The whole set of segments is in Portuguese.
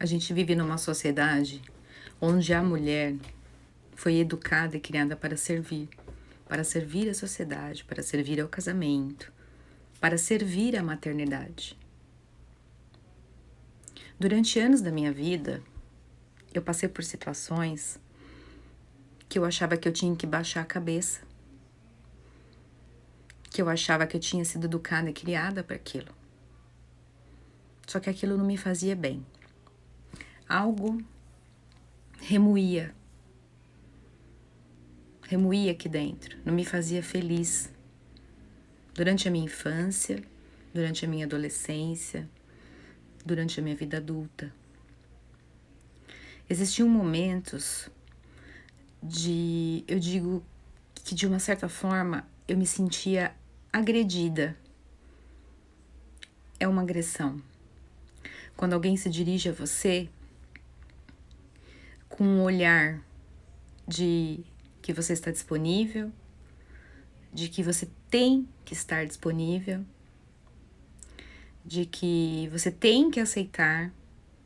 A gente vive numa sociedade onde a mulher foi educada e criada para servir, para servir a sociedade, para servir ao casamento, para servir à maternidade. Durante anos da minha vida, eu passei por situações que eu achava que eu tinha que baixar a cabeça, que eu achava que eu tinha sido educada e criada para aquilo. Só que aquilo não me fazia bem algo remoía. Remoía aqui dentro, não me fazia feliz. Durante a minha infância, durante a minha adolescência, durante a minha vida adulta. Existiam momentos de, eu digo que de uma certa forma eu me sentia agredida. É uma agressão. Quando alguém se dirige a você com um olhar de que você está disponível, de que você tem que estar disponível, de que você tem que aceitar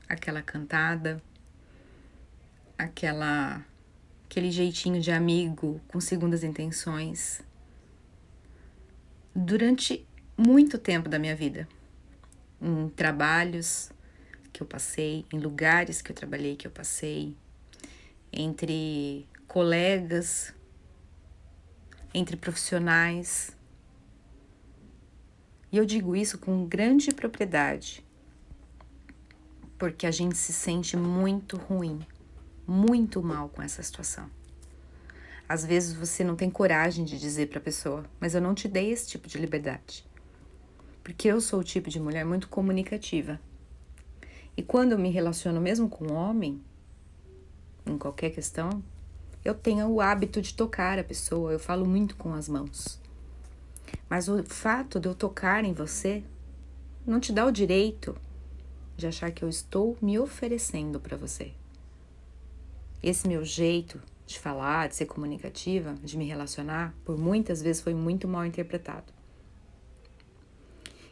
aquela cantada, aquela aquele jeitinho de amigo com segundas intenções. Durante muito tempo da minha vida, em trabalhos que eu passei, em lugares que eu trabalhei que eu passei, entre colegas, entre profissionais. E eu digo isso com grande propriedade, porque a gente se sente muito ruim, muito mal com essa situação. Às vezes você não tem coragem de dizer para a pessoa, mas eu não te dei esse tipo de liberdade. Porque eu sou o tipo de mulher muito comunicativa. E quando eu me relaciono mesmo com um homem, em qualquer questão, eu tenho o hábito de tocar a pessoa, eu falo muito com as mãos. Mas o fato de eu tocar em você não te dá o direito de achar que eu estou me oferecendo para você. Esse meu jeito de falar, de ser comunicativa, de me relacionar, por muitas vezes foi muito mal interpretado.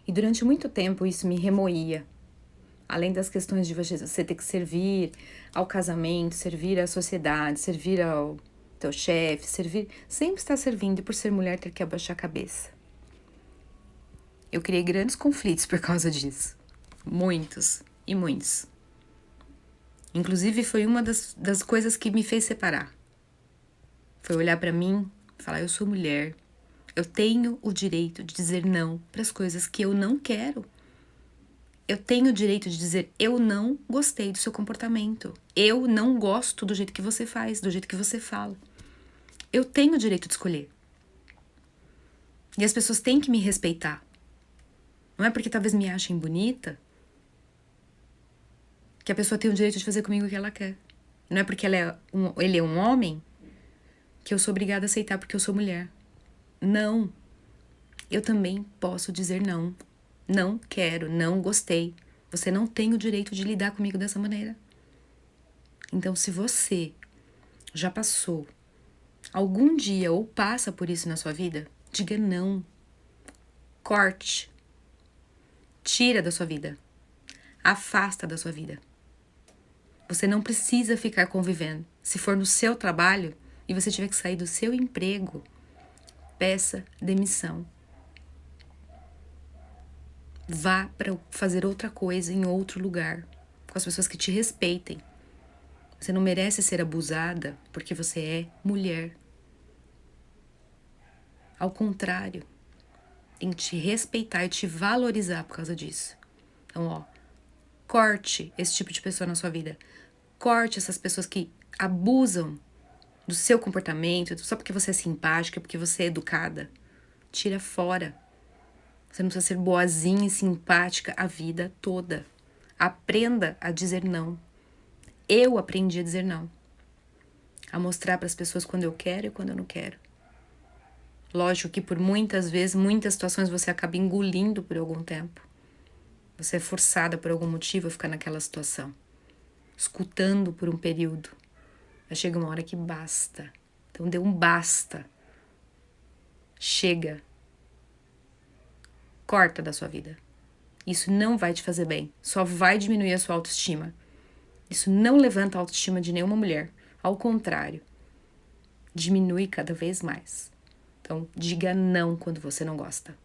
E durante muito tempo isso me remoía, além das questões de você ter que servir ao casamento, servir à sociedade, servir ao teu chefe, servir, sempre está servindo e por ser mulher ter que abaixar a cabeça. Eu criei grandes conflitos por causa disso. Muitos e muitos. Inclusive foi uma das, das coisas que me fez separar. Foi olhar para mim falar: eu sou mulher, eu tenho o direito de dizer não para as coisas que eu não quero eu tenho o direito de dizer eu não gostei do seu comportamento. Eu não gosto do jeito que você faz, do jeito que você fala. Eu tenho o direito de escolher. E as pessoas têm que me respeitar. Não é porque talvez me achem bonita que a pessoa tem o direito de fazer comigo o que ela quer. Não é porque é um, ele é um homem que eu sou obrigada a aceitar porque eu sou mulher. Não. Eu também posso dizer não não quero, não gostei. Você não tem o direito de lidar comigo dessa maneira. Então, se você já passou algum dia ou passa por isso na sua vida, diga não. Corte. Tira da sua vida. Afasta da sua vida. Você não precisa ficar convivendo. Se for no seu trabalho e você tiver que sair do seu emprego, peça demissão Vá para fazer outra coisa em outro lugar, com as pessoas que te respeitem. Você não merece ser abusada porque você é mulher. Ao contrário, tem que te respeitar e te valorizar por causa disso. Então, ó, corte esse tipo de pessoa na sua vida. Corte essas pessoas que abusam do seu comportamento só porque você é simpática, porque você é educada. Tira fora. Você não precisa ser boazinha e simpática a vida toda. Aprenda a dizer não. Eu aprendi a dizer não. A mostrar para as pessoas quando eu quero e quando eu não quero. Lógico que por muitas vezes, muitas situações você acaba engolindo por algum tempo. Você é forçada por algum motivo a ficar naquela situação. Escutando por um período. Mas chega uma hora que basta. Então dê um basta. Chega Corta da sua vida. Isso não vai te fazer bem, só vai diminuir a sua autoestima. Isso não levanta a autoestima de nenhuma mulher. Ao contrário, diminui cada vez mais. Então, diga não quando você não gosta.